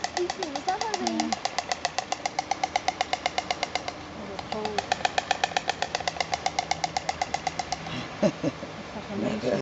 看你你你们家放声音。